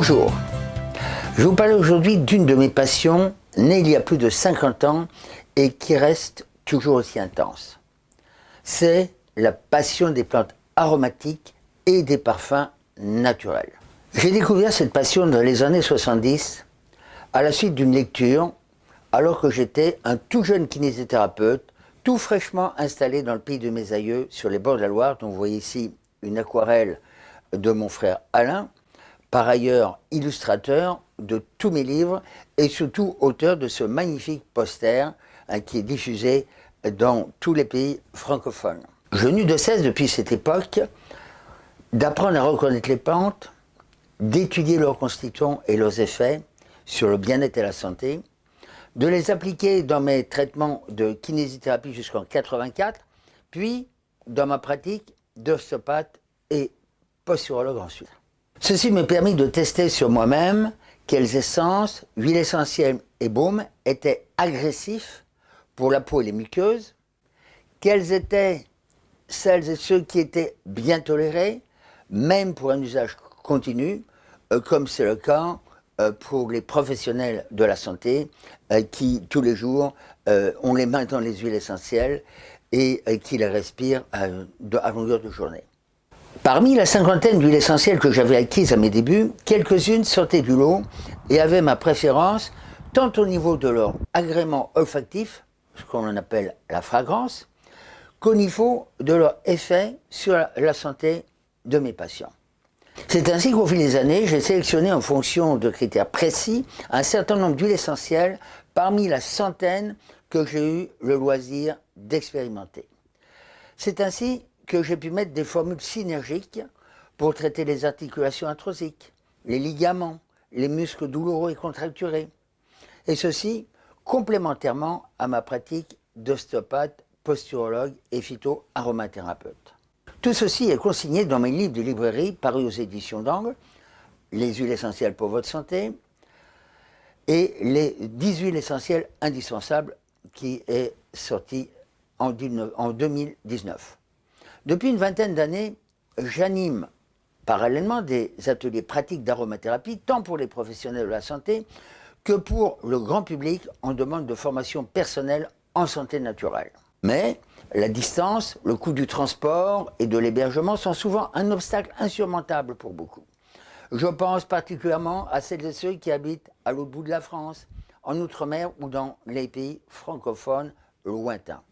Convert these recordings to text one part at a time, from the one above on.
Bonjour, je vous parler aujourd'hui d'une de mes passions, née il y a plus de 50 ans et qui reste toujours aussi intense. C'est la passion des plantes aromatiques et des parfums naturels. J'ai découvert cette passion dans les années 70 à la suite d'une lecture alors que j'étais un tout jeune kinésithérapeute tout fraîchement installé dans le pays de mes aïeux sur les bords de la Loire dont vous voyez ici une aquarelle de mon frère Alain par ailleurs illustrateur de tous mes livres et surtout auteur de ce magnifique poster hein, qui est diffusé dans tous les pays francophones. Je n'eus de cesse depuis cette époque d'apprendre à reconnaître les plantes, d'étudier leurs constituants et leurs effets sur le bien-être et la santé, de les appliquer dans mes traitements de kinésithérapie jusqu'en 84, puis dans ma pratique d'ostéopathe et posturologue ensuite. Ceci me permis de tester sur moi-même quelles essences, huiles essentielles et baumes étaient agressifs pour la peau et les muqueuses, quels étaient celles et ceux qui étaient bien tolérés, même pour un usage continu, euh, comme c'est le cas euh, pour les professionnels de la santé euh, qui, tous les jours, ont les mains dans les huiles essentielles et qui les respirent à longueur de journée. Parmi la cinquantaine d'huiles essentielles que j'avais acquises à mes débuts, quelques-unes sortaient du lot et avaient ma préférence tant au niveau de leur agrément olfactif, ce qu'on appelle la fragrance, qu'au niveau de leur effet sur la santé de mes patients. C'est ainsi qu'au fil des années, j'ai sélectionné en fonction de critères précis un certain nombre d'huiles essentielles parmi la centaine que j'ai eu le loisir d'expérimenter. C'est ainsi que j'ai pu mettre des formules synergiques pour traiter les articulations arthrosiques, les ligaments, les muscles douloureux et contracturés. Et ceci complémentairement à ma pratique d'ostéopathe, posturologue et phyto-aromathérapeute. Tout ceci est consigné dans mes livres de librairie parus aux éditions d'Angle, Les huiles essentielles pour votre santé et les 10 huiles essentielles indispensables qui est sorti en 2019. Depuis une vingtaine d'années, j'anime parallèlement des ateliers pratiques d'aromathérapie, tant pour les professionnels de la santé que pour le grand public en demande de formation personnelle en santé naturelle. Mais la distance, le coût du transport et de l'hébergement sont souvent un obstacle insurmontable pour beaucoup. Je pense particulièrement à celles et ceux qui habitent à l'autre bout de la France, en Outre-mer ou dans les pays francophones lointains.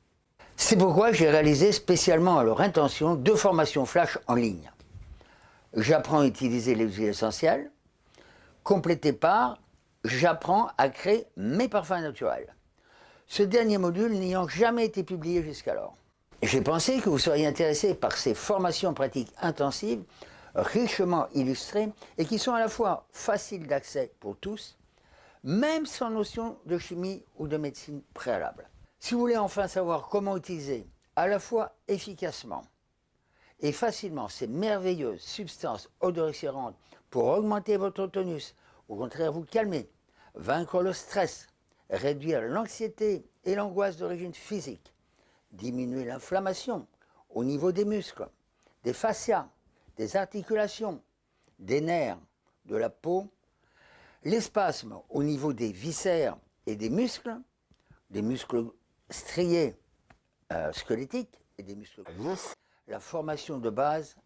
C'est pourquoi j'ai réalisé spécialement à leur intention deux formations flash en ligne. J'apprends à utiliser les huiles essentielles, complété par j'apprends à créer mes parfums naturels. Ce dernier module n'ayant jamais été publié jusqu'alors. J'ai pensé que vous seriez intéressé par ces formations pratiques intensives, richement illustrées et qui sont à la fois faciles d'accès pour tous, même sans notion de chimie ou de médecine préalable. Si vous voulez enfin savoir comment utiliser à la fois efficacement et facilement ces merveilleuses substances odoriscerantes pour augmenter votre tonus, au contraire vous calmer, vaincre le stress, réduire l'anxiété et l'angoisse d'origine physique, diminuer l'inflammation au niveau des muscles, des fascias, des articulations, des nerfs, de la peau, les spasmes au niveau des viscères et des muscles, des muscles striés euh, squelettiques et des muscles la formation de base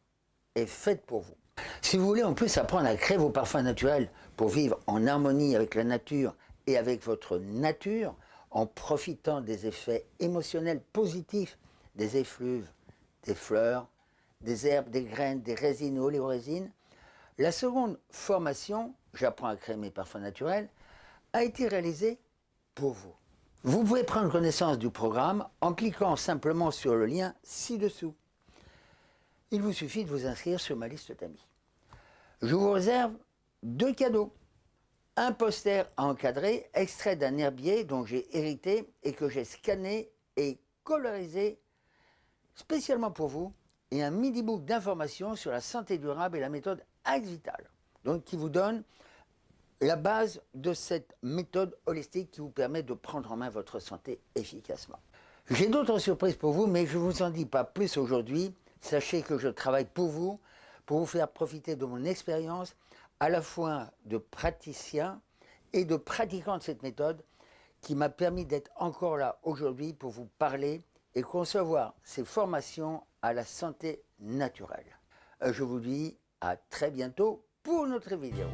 est faite pour vous. Si vous voulez en plus apprendre à créer vos parfums naturels pour vivre en harmonie avec la nature et avec votre nature, en profitant des effets émotionnels positifs des effluves, des fleurs, des herbes, des graines, des résines et oléorésines, la seconde formation, j'apprends à créer mes parfums naturels, a été réalisée pour vous. Vous pouvez prendre connaissance du programme en cliquant simplement sur le lien ci-dessous. Il vous suffit de vous inscrire sur ma liste d'amis. Je vous réserve deux cadeaux. Un poster à encadrer, extrait d'un herbier dont j'ai hérité et que j'ai scanné et colorisé spécialement pour vous, et un midi-book d'informations sur la santé durable et la méthode Axe Vital, donc qui vous donne la base de cette méthode holistique qui vous permet de prendre en main votre santé efficacement. J'ai d'autres surprises pour vous, mais je ne vous en dis pas plus aujourd'hui. Sachez que je travaille pour vous, pour vous faire profiter de mon expérience, à la fois de praticien et de pratiquant de cette méthode, qui m'a permis d'être encore là aujourd'hui pour vous parler et concevoir ces formations à la santé naturelle. Euh, je vous dis à très bientôt pour notre vidéo.